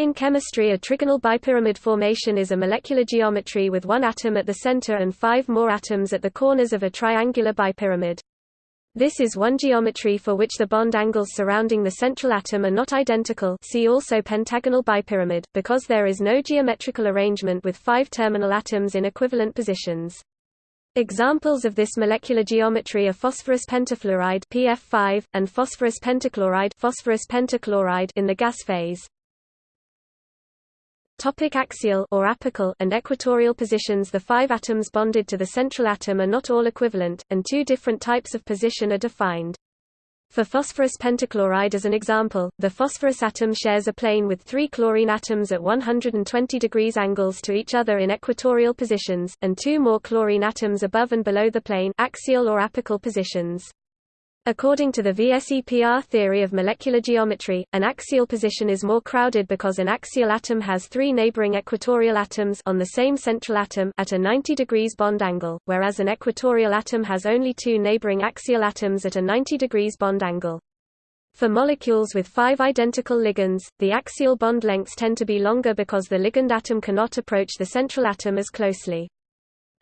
In chemistry a trigonal bipyramid formation is a molecular geometry with one atom at the center and five more atoms at the corners of a triangular bipyramid. This is one geometry for which the bond angles surrounding the central atom are not identical see also pentagonal bipyramid, because there is no geometrical arrangement with five terminal atoms in equivalent positions. Examples of this molecular geometry are phosphorus pentafluoride PF5 and phosphorus pentachloride phosphorus pentachloride in the gas phase. Topic axial or apical and equatorial positions The five atoms bonded to the central atom are not all equivalent, and two different types of position are defined. For phosphorus pentachloride as an example, the phosphorus atom shares a plane with three chlorine atoms at 120 degrees angles to each other in equatorial positions, and two more chlorine atoms above and below the plane axial or apical positions. According to the VSEPR theory of molecular geometry, an axial position is more crowded because an axial atom has three neighboring equatorial atoms on the same central atom at a 90 degrees bond angle, whereas an equatorial atom has only two neighboring axial atoms at a 90 degrees bond angle. For molecules with five identical ligands, the axial bond lengths tend to be longer because the ligand atom cannot approach the central atom as closely.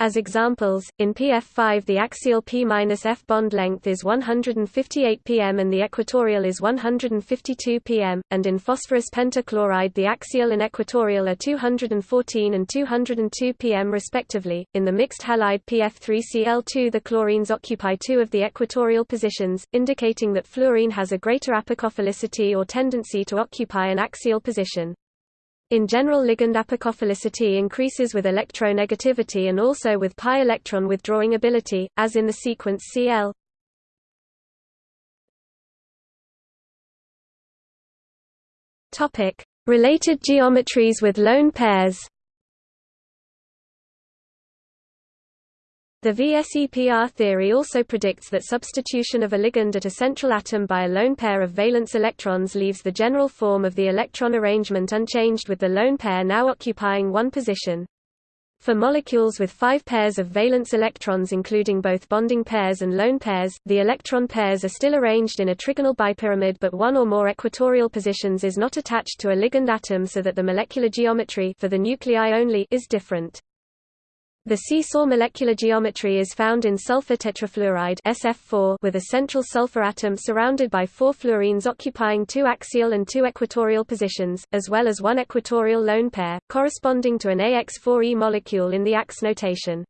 As examples, in PF5 the axial P-F bond length is 158 pm and the equatorial is 152 pm, and in phosphorus pentachloride the axial and equatorial are 214 and 202 pm respectively. In the mixed halide PF3Cl2 the chlorines occupy two of the equatorial positions, indicating that fluorine has a greater apicophilicity or tendency to occupy an axial position. In general ligand apicophilicity increases with electronegativity and also with pi electron withdrawing ability, as in the sequence Cl. Related geometries with lone pairs. The VSEPR theory also predicts that substitution of a ligand at a central atom by a lone pair of valence electrons leaves the general form of the electron arrangement unchanged with the lone pair now occupying one position. For molecules with five pairs of valence electrons including both bonding pairs and lone pairs, the electron pairs are still arranged in a trigonal bipyramid but one or more equatorial positions is not attached to a ligand atom so that the molecular geometry for the nuclei only is different. The seesaw molecular geometry is found in sulfur tetrafluoride SF4 with a central sulfur atom surrounded by four fluorines occupying two axial and two equatorial positions, as well as one equatorial lone pair, corresponding to an AX4E molecule in the AX notation.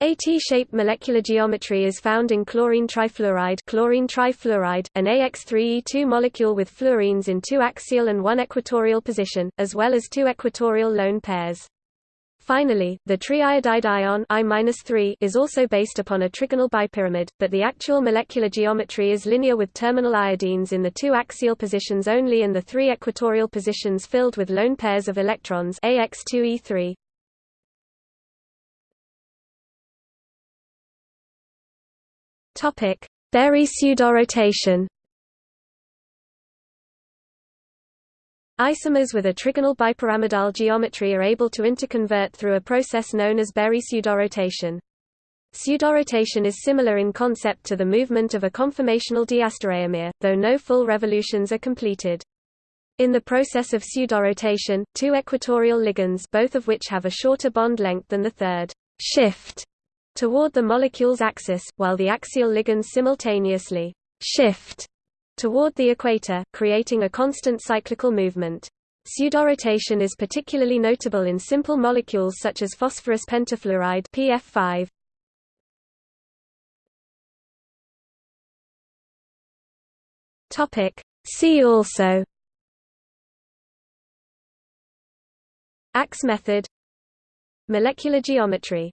A T-shaped molecular geometry is found in chlorine trifluoride, chlorine trifluoride, an AX3E2 molecule with fluorines in two axial and one equatorial position, as well as two equatorial lone pairs. Finally, the triiodide ion I is also based upon a trigonal bipyramid, but the actual molecular geometry is linear with terminal iodines in the two axial positions only and the three equatorial positions filled with lone pairs of electrons AX2E3. Topic: Berry pseudorotation Isomers with a trigonal bipyramidal geometry are able to interconvert through a process known as Berry pseudorotation. Pseudorotation is similar in concept to the movement of a conformational diastereomer, though no full revolutions are completed. In the process of pseudorotation, two equatorial ligands both of which have a shorter bond length than the third shift toward the molecule's axis, while the axial ligands simultaneously shift toward the equator, creating a constant cyclical movement. Pseudorotation is particularly notable in simple molecules such as phosphorus pentafluoride PF5. Topic See also AX method Molecular geometry